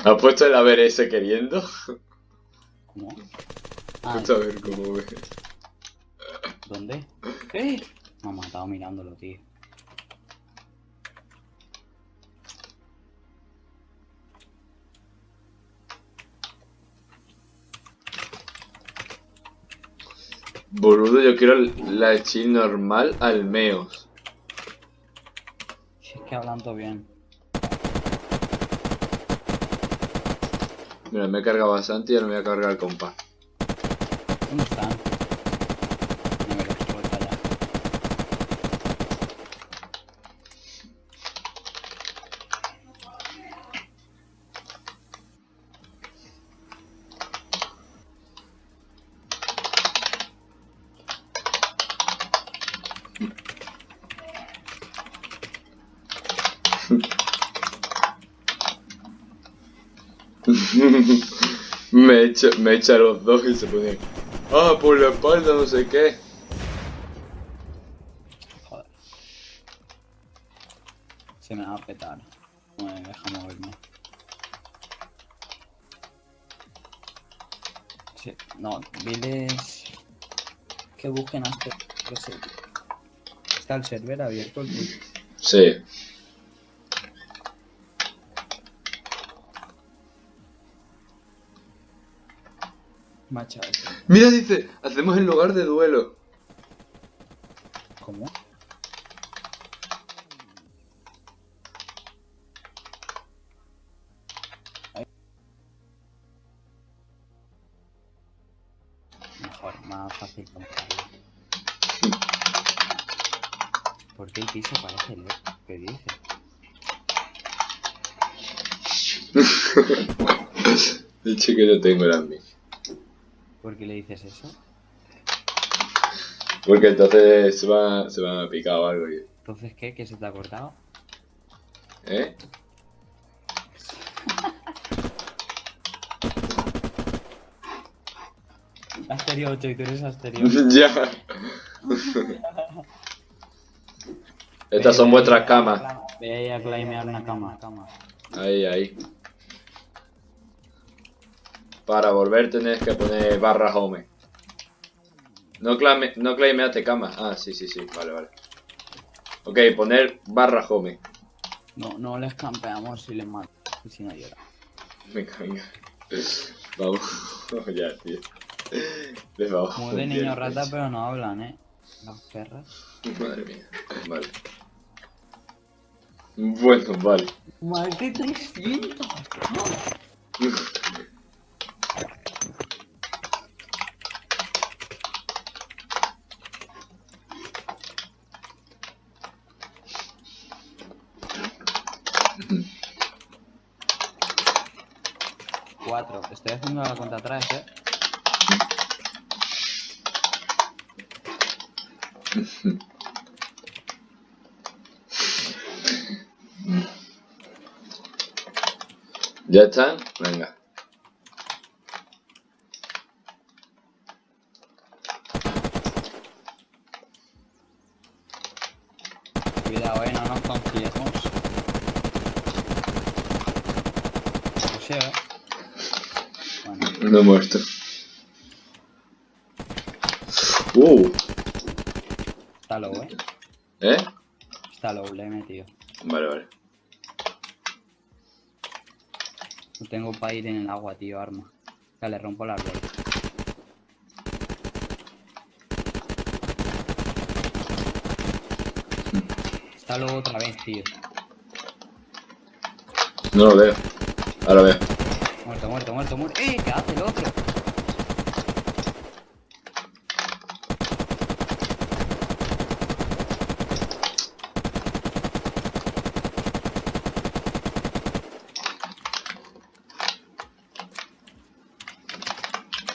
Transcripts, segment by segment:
¿Has puesto el ABRS queriendo? ¿Cómo? Ah, a ver cómo ve. ¿dónde? ¡Eh! Me ha matado mirándolo, tío. Boludo, yo quiero la chill normal al meos. Si es que hablan todo bien. Mira, me he cargado bastante y ahora me voy a cargar el compás. ¿Dónde están? No me los voy para allá. Me echa, me echa los dos y se pone. Ah, por la espalda, no sé qué. Joder. Se me va a petar. No me deja moverme. Sí, no, diles que busquen hasta. Está el server abierto el. Sí. Macha, Mira, dice, hacemos en lugar de duelo. ¿cómo? Mejor, más fácil. ¿Por qué el piso parece loco? ¿Qué dice? Dicho que no tengo las mis. ¿Por qué le dices eso? Porque entonces se va, se va a picar o algo. y- Entonces, ¿qué? ¿Qué se te ha cortado? ¿Eh? Asterio 8 y tú eres Asterio. ya. Estas son vuestras camas. Ve a claimear una cama. Ahí, ahí. Para volver tenés que poner barra home. No, clame, no claimeaste cama. Ah, sí, sí, sí. Vale, vale. Ok, poner barra home. No, no les campeamos si les mato. Y si no llora. Venga, venga. Vamos. ya, tío. Les vamos. Como de niño rata, pero no hablan, eh. Las perras. Madre mía. Vale. Bueno, vale. Más de 300. Estoy haciendo la cuenta atrás, eh. ¿Ya están? Venga. Cuidado, eh, no nos confiemos. No sé, eh. Bueno, No he muerto. Uh, está low, eh. ¿eh? Está low, le he metido. Vale, vale. No tengo para ir en el agua, tío, arma. O sea, le rompo la rueda. Está low otra vez, tío. No lo veo. Ahora veo. Muerto, muerto, muerto, muerto. ¡Eh! ¿Qué hace el otro?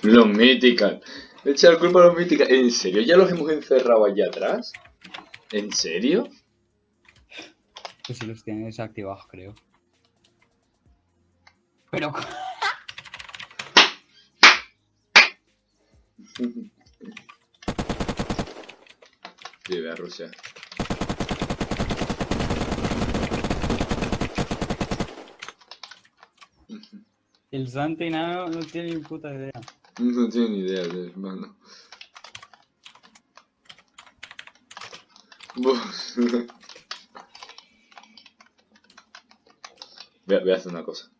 Los Mythical. Echa la culpa a los Mythical. ¿En serio? ¿Ya los hemos encerrado allá atrás? ¿En serio? Pues si los tienen desactivados, creo. Pero... Vive a Rusia. El Santi no, no tiene ni puta idea. No tiene ni idea de hermano. Voy a, voy a hacer una cosa.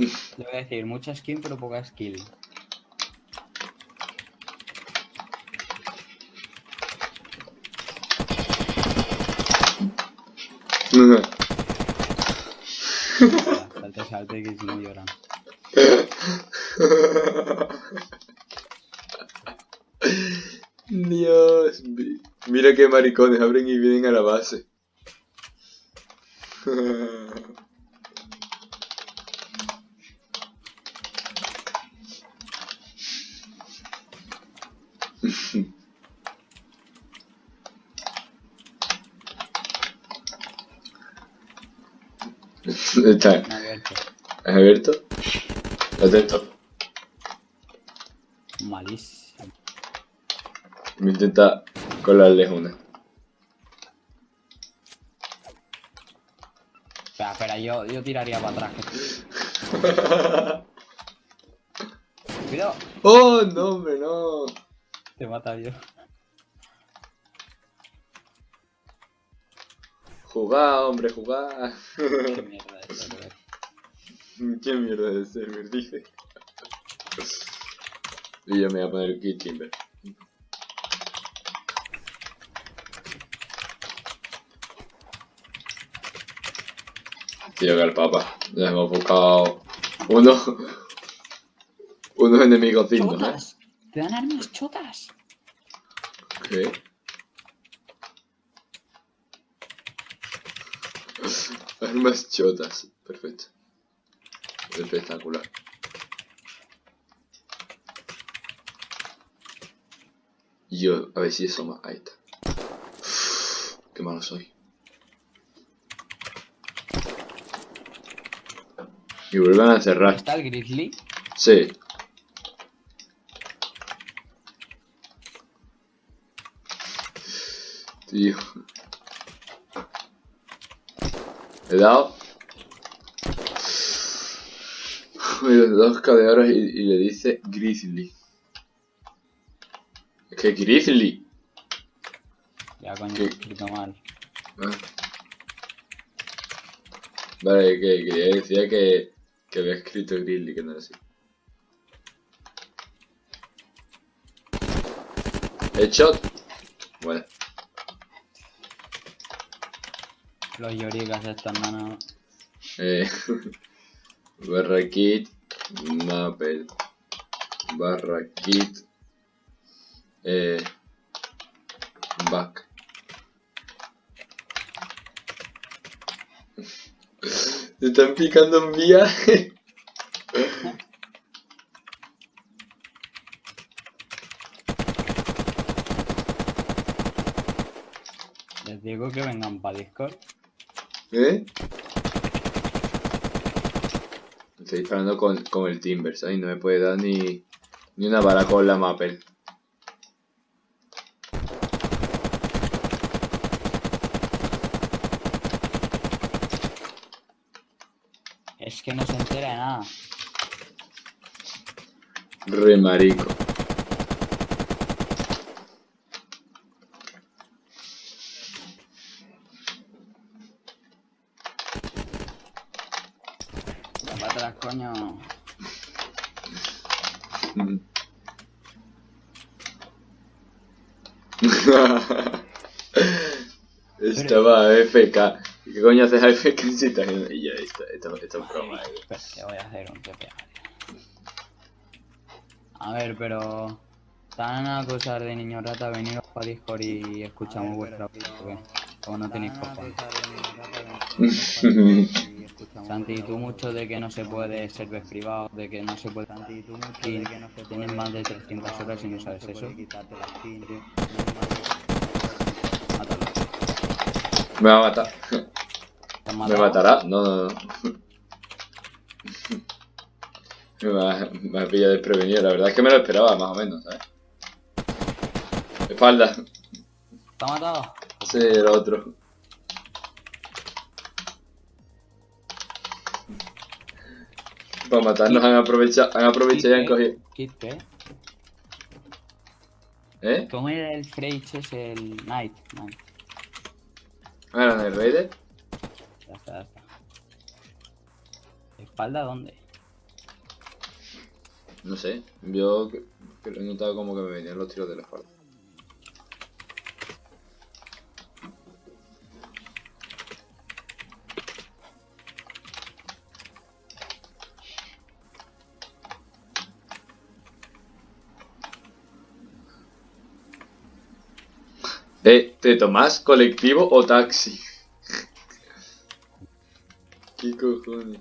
Le voy a decir, mucha skin pero poca skill. Salte, salte, que si no lloran. Dios, mi- mira qué maricones abren y vienen a la base. Está Abierto. ¿has abierto. Atento. Malísimo. Me intenta colarles una. Espera, espera, yo, yo tiraría para atrás. Cuidado, ¡Oh, no, hombre, no! Te mata yo. Jugá, hombre, jugá. Qué mierda de server. ¿Qué mierda de server, dice? Y yo me voy a poner Kit Timber. Tío, que el papa. Ya hemos buscado uno, unos enemigos dignos, ¿eh? ¡Te dan armas chotas! ¿Qué? Armas chotas. Perfecto. Espectacular. Yo, a ver si eso más. Ahí está. Qué malo soy. Y vuelven a cerrar. ¿Está el Grizzly? Sí. Tío. He dado. Dos cadearos y, y le dice Grizzly. Es que Grizzly. Ya, coño, ¿Qué? escrito mal. Ah. Vale, que quería decir que, que había escrito Grizzly, que no era así. Headshot. Bueno, Los lloricas están nana. eh, barra kit, Maple, barra kit, eh, back. Te están picando en viaje. Les digo que vengan para Discord. ¿Eh? Estoy disparando con, con el Timber, ¿sabes? No me puede dar ni, ni una bala con la Maple. Es que no se entera de nada. Re marico. Ya para atrás, coño. Estaba AFK. ¿Y ¿Qué coño haces AFK si estás en... Y ya, esto, esto, esto es broma, eh. Voy a hacer un TPA. A ver, pero... Están a acusar de niño rata, veniros para Discord y escuchamos vuestra voz, ¿o qué? O no tenéis cojones. Santi, tú mucho de que no se puede server privado, de que no se puede... Santi, tú mucho de que no se Tienes más de 300 horas y no sabes eso. Mátalo. Me va a matar. ¿Te has ¿Me matará? No, no, no. Me ha pillado desprevenido. La verdad es que me lo esperaba, más o menos, ¿sabes? Espalda. ¿Te ha matado? Sí, el otro. Para matarnos han aprovechado, han aprovechado y han cogido. ¿Eh? ¿Cómo era el Freich ese, el Knight? Knight. Ah, ¿eran el Raider? Ya está, ya está. ¿Espalda dónde? No sé. Yo que- que he notado como que me venían los tiros de la espalda. Eh, ¿te tomás colectivo o taxi? ¿Qué cojones?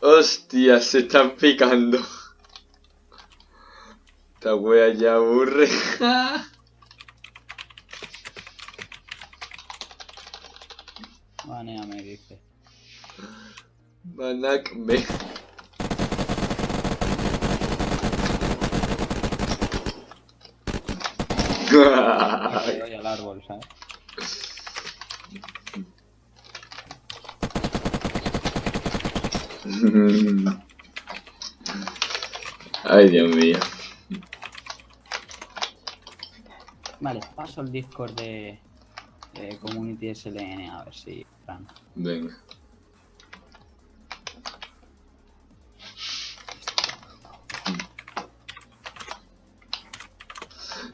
Hostia, se están picando. Esta wea ya aburre. Baneame, dice. Manak me. Me doy al árbol, ¿sabes? Ay, Dios mío. Vale, paso al Discord de, de Community SLN a ver si. Fran. Venga.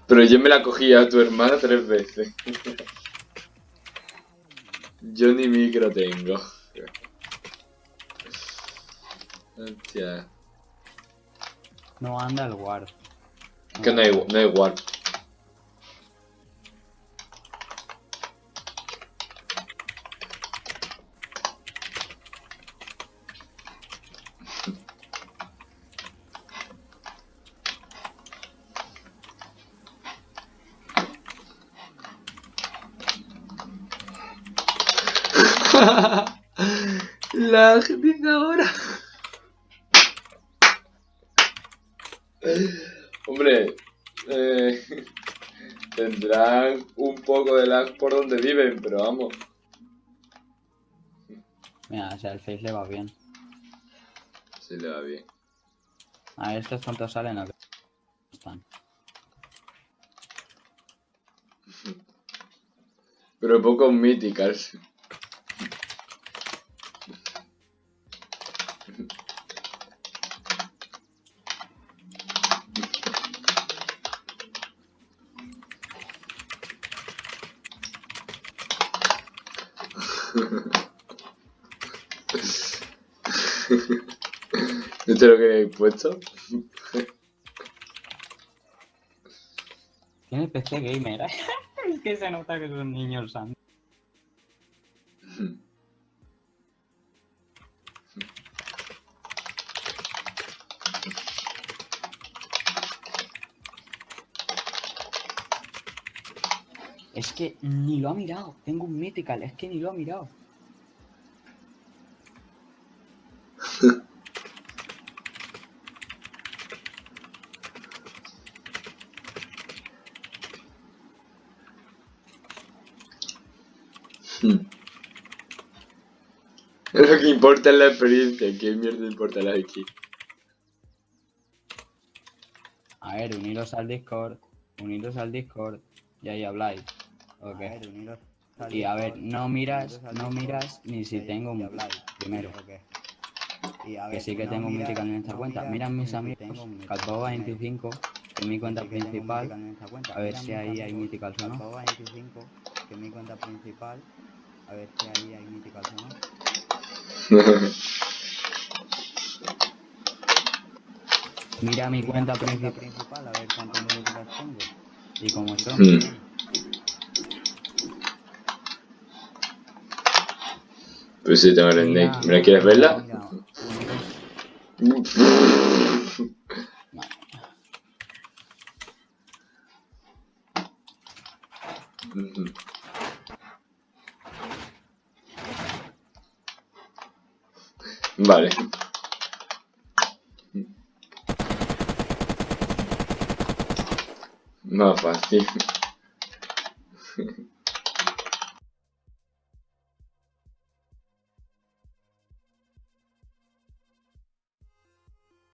Pero yo me la cogí a tu hermana tres veces. Yo ni micro tengo. Hostia. No anda el guard. Que no hay, no hay warp. La gente ahora. Hombre, eh, tendrán un poco de lag por donde viven, pero vamos. Mira, o sea, el face le va bien. Sí le va bien. A ver, estos cuantos salen o qué? Están. Pero pocos míticas. Lo que he puesto? Tiene PC gamer. es que se nota que es un niño. Es que ni lo ha mirado. Tengo un mythical, es que ni lo ha mirado. Lo que importa es la experiencia. ¿Qué mierda importa la X? A ver, uniros al Discord. Uniros al Discord. Y ahí habláis. Ok. Y a ver, no miras, no miras ni si tengo un primero. Que sí que tengo un mythical en esta cuenta. Miran mis amigos, Calpova 25, que es mi cuenta principal. A ver si ahí hay mythicals o no. que es mi cuenta principal. A ver si ahí hay mythicals o no. Mira mi cuenta principal principal, a ver cuántos mythicals tengo. y como son. Hmm. Pues sí, tengo el Snake. ¿Me la quieres verla? Mira, Vale. Más fácil.